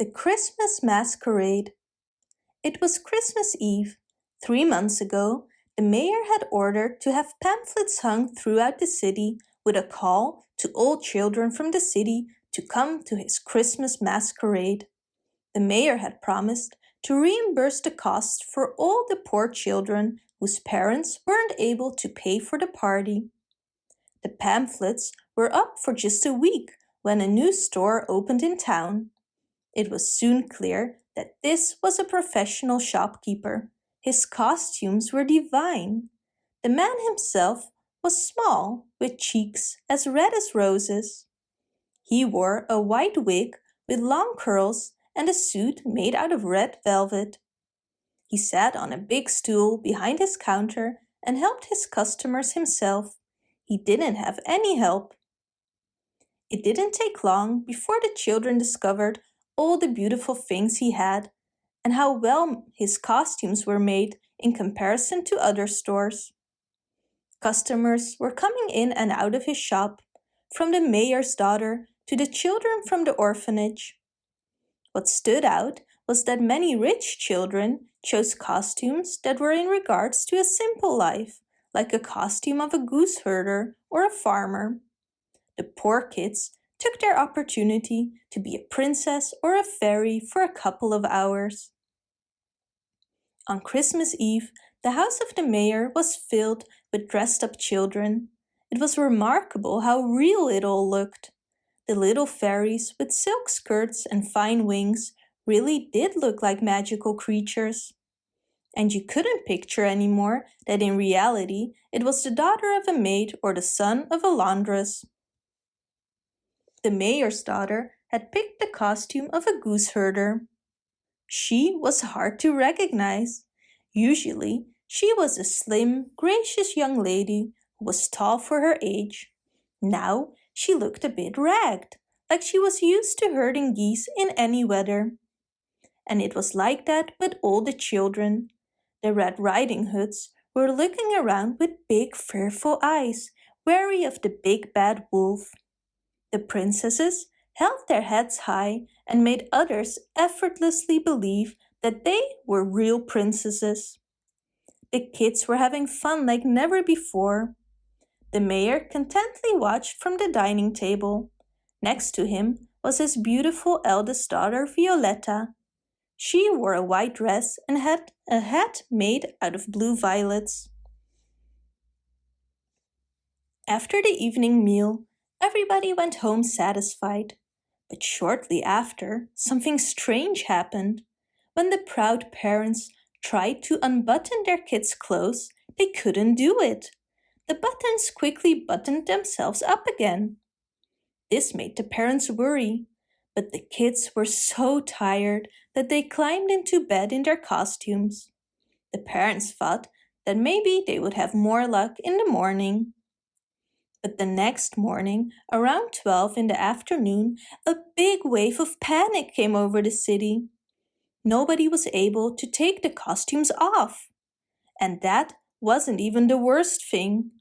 The Christmas Masquerade It was Christmas Eve. Three months ago, the mayor had ordered to have pamphlets hung throughout the city with a call to all children from the city to come to his Christmas masquerade. The mayor had promised to reimburse the cost for all the poor children whose parents weren't able to pay for the party. The pamphlets were up for just a week when a new store opened in town. It was soon clear that this was a professional shopkeeper. His costumes were divine. The man himself was small, with cheeks as red as roses. He wore a white wig with long curls and a suit made out of red velvet. He sat on a big stool behind his counter and helped his customers himself. He didn't have any help. It didn't take long before the children discovered all the beautiful things he had and how well his costumes were made in comparison to other stores. Customers were coming in and out of his shop, from the mayor's daughter to the children from the orphanage. What stood out was that many rich children chose costumes that were in regards to a simple life, like a costume of a goose herder or a farmer. The poor kids took their opportunity to be a princess or a fairy for a couple of hours. On Christmas Eve, the house of the mayor was filled with dressed up children. It was remarkable how real it all looked. The little fairies with silk skirts and fine wings really did look like magical creatures. And you couldn't picture anymore that in reality it was the daughter of a maid or the son of a laundress. The mayor's daughter had picked the costume of a goose herder. She was hard to recognize. Usually, she was a slim, gracious young lady who was tall for her age. Now she looked a bit ragged, like she was used to herding geese in any weather. And it was like that with all the children. The Red Riding Hoods were looking around with big fearful eyes, wary of the big bad wolf. The princesses held their heads high and made others effortlessly believe that they were real princesses. The kids were having fun like never before. The mayor contently watched from the dining table. Next to him was his beautiful eldest daughter Violetta. She wore a white dress and had a hat made out of blue violets. After the evening meal, everybody went home satisfied. But shortly after, something strange happened. When the proud parents tried to unbutton their kids' clothes, they couldn't do it. The buttons quickly buttoned themselves up again. This made the parents worry, but the kids were so tired that they climbed into bed in their costumes. The parents thought that maybe they would have more luck in the morning. But the next morning, around 12 in the afternoon, a big wave of panic came over the city. Nobody was able to take the costumes off. And that wasn't even the worst thing.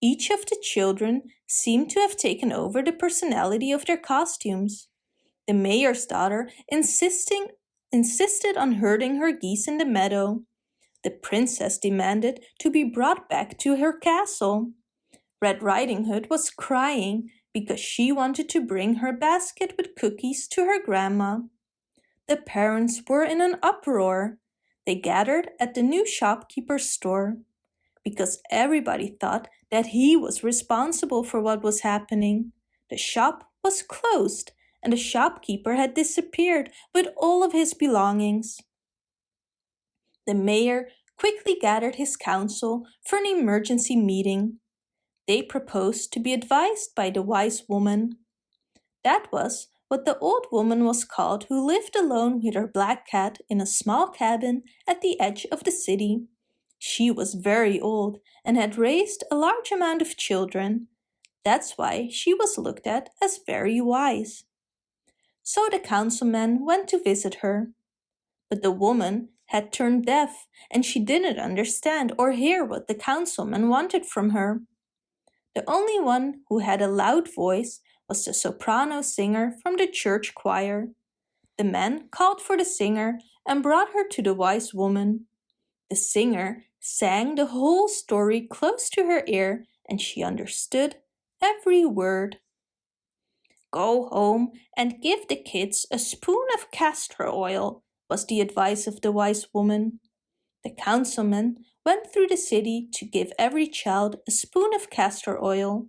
Each of the children seemed to have taken over the personality of their costumes. The mayor's daughter insisting, insisted on herding her geese in the meadow. The princess demanded to be brought back to her castle. Red Riding Hood was crying because she wanted to bring her basket with cookies to her grandma. The parents were in an uproar. They gathered at the new shopkeeper's store because everybody thought that he was responsible for what was happening. The shop was closed and the shopkeeper had disappeared with all of his belongings. The mayor quickly gathered his council for an emergency meeting. They proposed to be advised by the wise woman. That was what the old woman was called who lived alone with her black cat in a small cabin at the edge of the city. She was very old and had raised a large amount of children. That's why she was looked at as very wise. So the councilman went to visit her. But the woman had turned deaf and she didn't understand or hear what the councilman wanted from her. The only one who had a loud voice was the soprano singer from the church choir. The man called for the singer and brought her to the wise woman. The singer sang the whole story close to her ear and she understood every word. Go home and give the kids a spoon of castor oil, was the advice of the wise woman. The councilman went through the city to give every child a spoon of castor oil.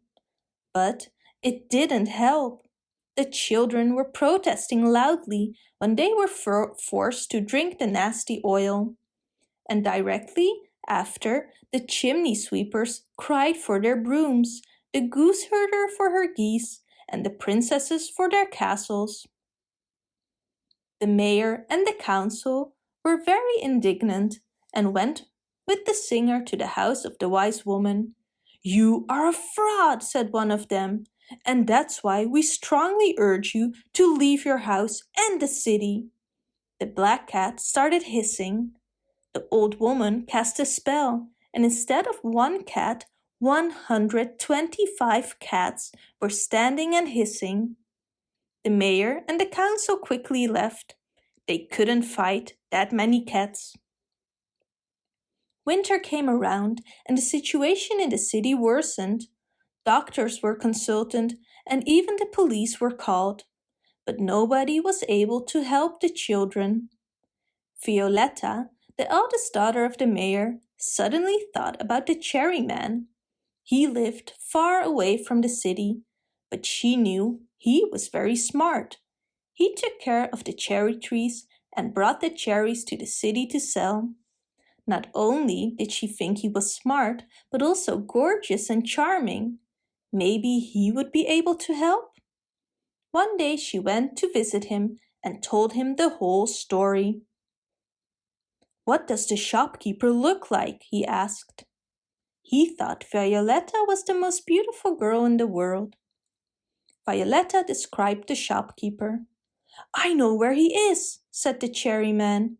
But it didn't help. The children were protesting loudly when they were for forced to drink the nasty oil. And directly after, the chimney sweepers cried for their brooms, the goose herder for her geese, and the princesses for their castles. The mayor and the council were very indignant and went with the singer to the house of the wise woman. You are a fraud, said one of them, and that's why we strongly urge you to leave your house and the city. The black cat started hissing. The old woman cast a spell, and instead of one cat, 125 cats were standing and hissing. The mayor and the council quickly left. They couldn't fight that many cats. Winter came around and the situation in the city worsened. Doctors were consulted and even the police were called, but nobody was able to help the children. Violetta, the eldest daughter of the mayor, suddenly thought about the cherry man. He lived far away from the city, but she knew he was very smart. He took care of the cherry trees and brought the cherries to the city to sell. Not only did she think he was smart, but also gorgeous and charming. Maybe he would be able to help? One day she went to visit him and told him the whole story. What does the shopkeeper look like? he asked. He thought Violetta was the most beautiful girl in the world. Violetta described the shopkeeper. I know where he is, said the cherry man.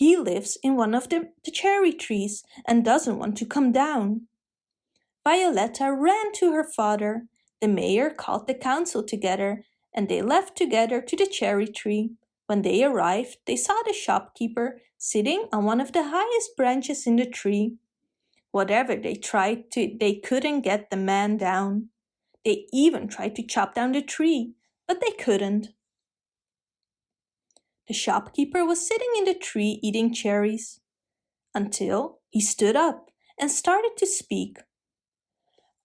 He lives in one of the, the cherry trees and doesn't want to come down. Violetta ran to her father. The mayor called the council together and they left together to the cherry tree. When they arrived, they saw the shopkeeper sitting on one of the highest branches in the tree. Whatever they tried to, they couldn't get the man down. They even tried to chop down the tree, but they couldn't. The shopkeeper was sitting in the tree eating cherries until he stood up and started to speak.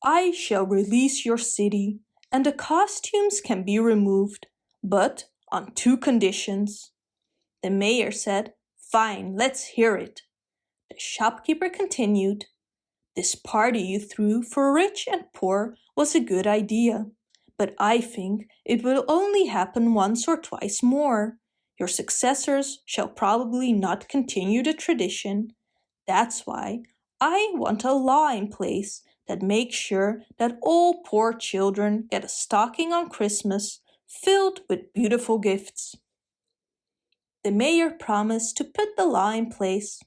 I shall release your city and the costumes can be removed, but on two conditions. The mayor said, Fine, let's hear it. The shopkeeper continued, This party you threw for rich and poor was a good idea, but I think it will only happen once or twice more. Your successors shall probably not continue the tradition. That's why I want a law in place that makes sure that all poor children get a stocking on Christmas filled with beautiful gifts. The mayor promised to put the law in place.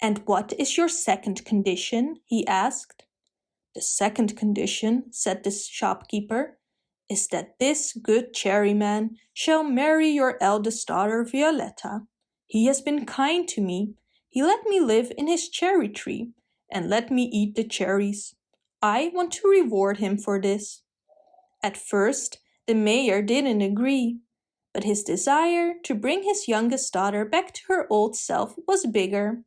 And what is your second condition? he asked. The second condition, said the shopkeeper, is that this good cherryman shall marry your eldest daughter Violetta. He has been kind to me. He let me live in his cherry tree and let me eat the cherries. I want to reward him for this. At first, the mayor didn't agree, but his desire to bring his youngest daughter back to her old self was bigger.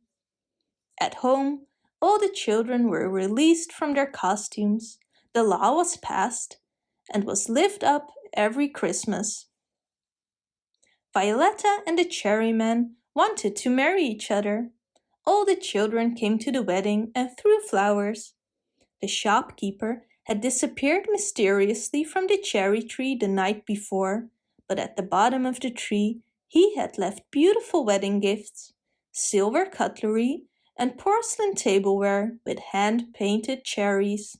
At home, all the children were released from their costumes, the law was passed, and was lived up every Christmas. Violetta and the cherryman wanted to marry each other. All the children came to the wedding and threw flowers. The shopkeeper had disappeared mysteriously from the cherry tree the night before, but at the bottom of the tree he had left beautiful wedding gifts, silver cutlery and porcelain tableware with hand-painted cherries.